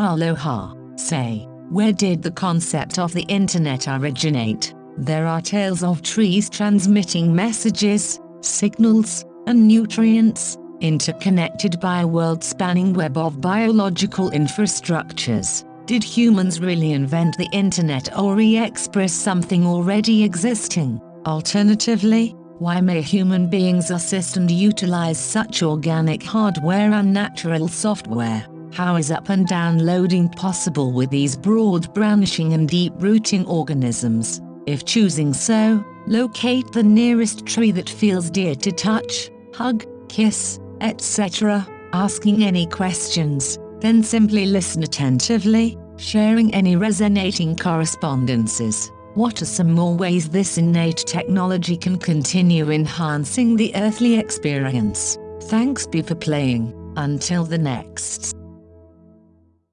Aloha, say, where did the concept of the internet originate? There are tales of trees transmitting messages, signals, and nutrients, interconnected by a world-spanning web of biological infrastructures. Did humans really invent the internet or re-express something already existing? Alternatively, why may human beings assist and utilize such organic hardware and natural software? How is up and down loading possible with these broad branching and deep-rooting organisms? If choosing so, locate the nearest tree that feels dear to touch, hug, kiss, etc., asking any questions, then simply listen attentively, sharing any resonating correspondences. What are some more ways this innate technology can continue enhancing the earthly experience? Thanks be for playing. Until the next.